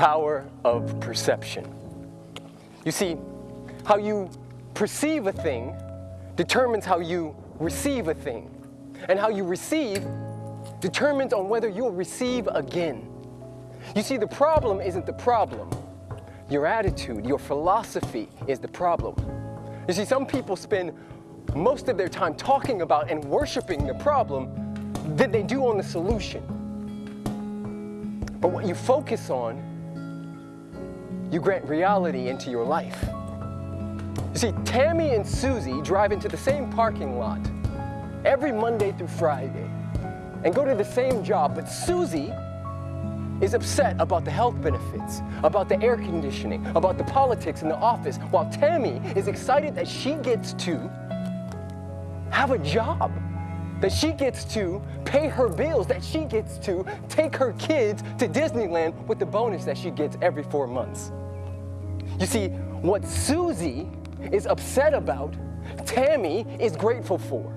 power of perception. You see, how you perceive a thing determines how you receive a thing. And how you receive determines on whether you'll receive again. You see, the problem isn't the problem. Your attitude, your philosophy is the problem. You see, some people spend most of their time talking about and worshiping the problem than they do on the solution. But what you focus on, you grant reality into your life. You see, Tammy and Susie drive into the same parking lot every Monday through Friday and go to the same job, but Susie is upset about the health benefits, about the air conditioning, about the politics in the office, while Tammy is excited that she gets to have a job, that she gets to pay her bills, that she gets to take her kids to Disneyland with the bonus that she gets every four months. You see, what Susie is upset about, Tammy is grateful for.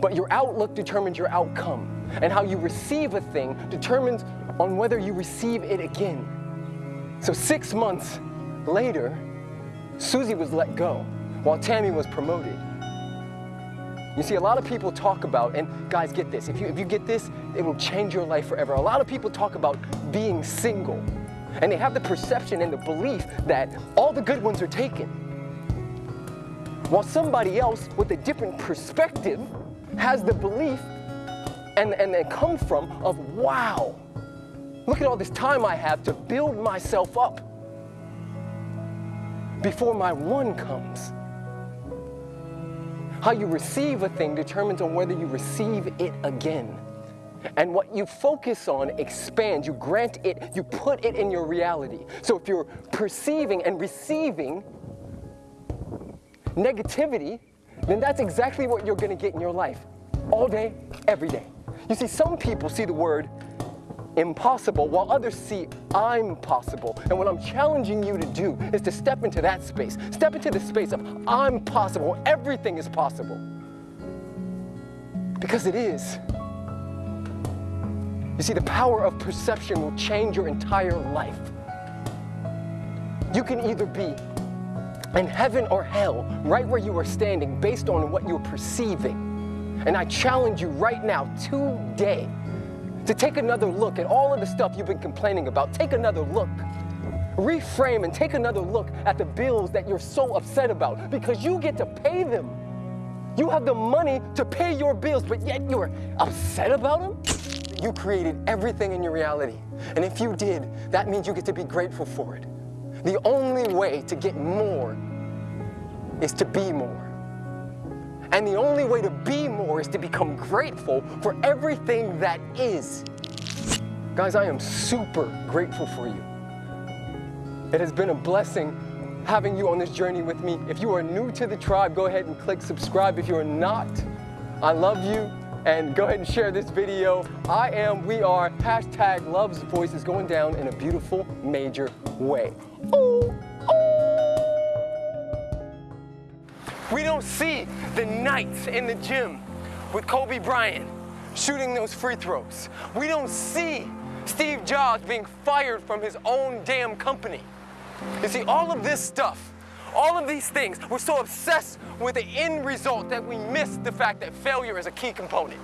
But your outlook determines your outcome. And how you receive a thing determines on whether you receive it again. So six months later, Susie was let go while Tammy was promoted. You see, a lot of people talk about, and guys, get this, if you, if you get this, it will change your life forever. A lot of people talk about being single, and they have the perception and the belief that all the good ones are taken. While somebody else with a different perspective has the belief and, and they come from of, wow, look at all this time I have to build myself up before my one comes. How you receive a thing determines on whether you receive it again. And what you focus on expands, you grant it, you put it in your reality. So if you're perceiving and receiving negativity, then that's exactly what you're gonna get in your life all day, every day. You see, some people see the word impossible while others see I'm possible. And what I'm challenging you to do is to step into that space. Step into the space of I'm possible. Everything is possible. Because it is. You see, the power of perception will change your entire life. You can either be in heaven or hell right where you are standing based on what you're perceiving. And I challenge you right now, today, to take another look at all of the stuff you've been complaining about. Take another look. Reframe and take another look at the bills that you're so upset about because you get to pay them. You have the money to pay your bills, but yet you're upset about them? You created everything in your reality. And if you did, that means you get to be grateful for it. The only way to get more is to be more. And the only way to be more is to become grateful for everything that is. Guys, I am super grateful for you. It has been a blessing having you on this journey with me. If you are new to the tribe, go ahead and click subscribe. If you are not, I love you and go ahead and share this video. I am, we are, hashtag love's voice is going down in a beautiful, major way. Ooh. Don't see the nights in the gym with Kobe Bryant shooting those free throws. We don't see Steve Jobs being fired from his own damn company. You see, all of this stuff, all of these things, we're so obsessed with the end result that we miss the fact that failure is a key component.